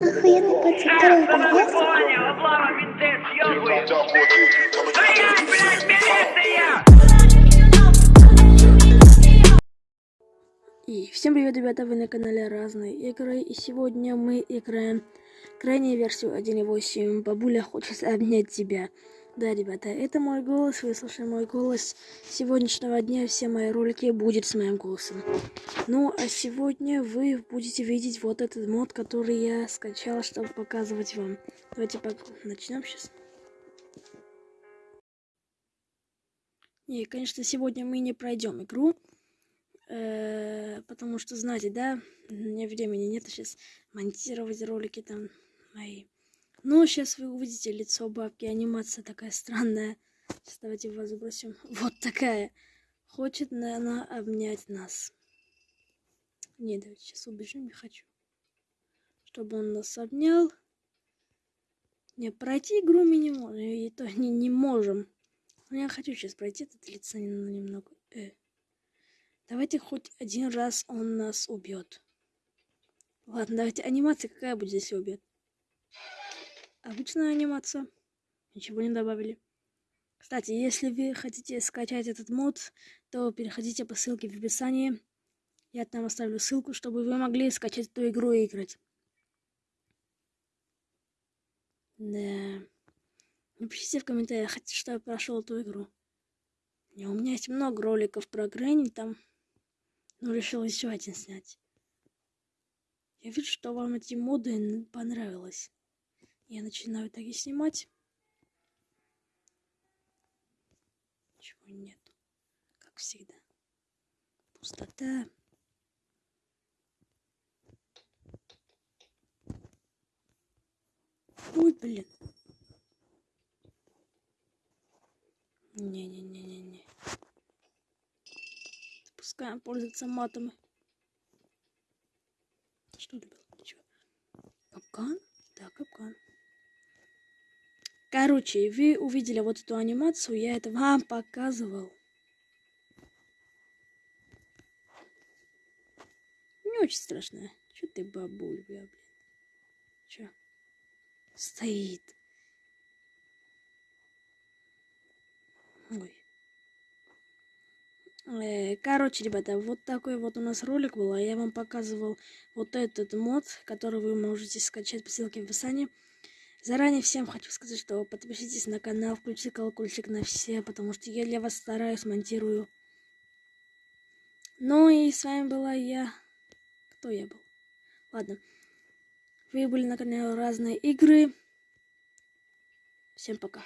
Охуенный блядь, милиция! И всем привет, ребята, вы на канале Разные Игры, и сегодня мы играем крайнюю версию 1.8 «Бабуля хочет обнять тебя». Да, ребята, это мой голос, вы слышали мой голос. Сегодняшнего дня все мои ролики будут с моим голосом. Ну, а сегодня вы будете видеть вот этот мод, который я скачала, чтобы показывать вам. Давайте начнем сейчас. Не, конечно, сегодня мы не пройдем игру, э, потому что, знаете, да, у меня времени нет сейчас монтировать ролики там мои. Ну, сейчас вы увидите лицо бабки, анимация такая странная. Сейчас давайте его забросим. Вот такая. Хочет, наверное, обнять нас. Не, давайте сейчас убежим, не хочу. Чтобы он нас обнял. Не, пройти игру мы не можем. И то не, не можем. Но я хочу сейчас пройти этот лицо немного. Э. Давайте хоть один раз он нас убьет. Ладно, давайте анимация какая будет, если убьет. Обычная анимация. Ничего не добавили. Кстати, если вы хотите скачать этот мод, то переходите по ссылке в описании. Я там оставлю ссылку, чтобы вы могли скачать эту игру и играть. Да. Напишите в комментариях, чтобы я прошел эту игру. Не, у меня есть много роликов про Грэнни там. Но решил еще один снять. Я вижу, что вам эти моды понравилось. Я начинаю так и снимать. Ничего нету. Как всегда. Пустота. Ой, блин. Не-не-не-не-не. Пускай пользуется матом. Что это было? Ничего. Капкан? Да, капкан. Короче, вы увидели вот эту анимацию, я это вам показывал. Не очень страшно. Че ты, бабуль, бля, блин? Че? Стоит. Ой. Э, короче, ребята, вот такой вот у нас ролик был. А я вам показывал вот этот мод, который вы можете скачать по ссылке в описании. Заранее всем хочу сказать, что подпишитесь на канал, включите колокольчик на все, потому что я для вас стараюсь, монтирую. Ну и с вами была я. Кто я был? Ладно. Вы были на канале Разные Игры. Всем пока.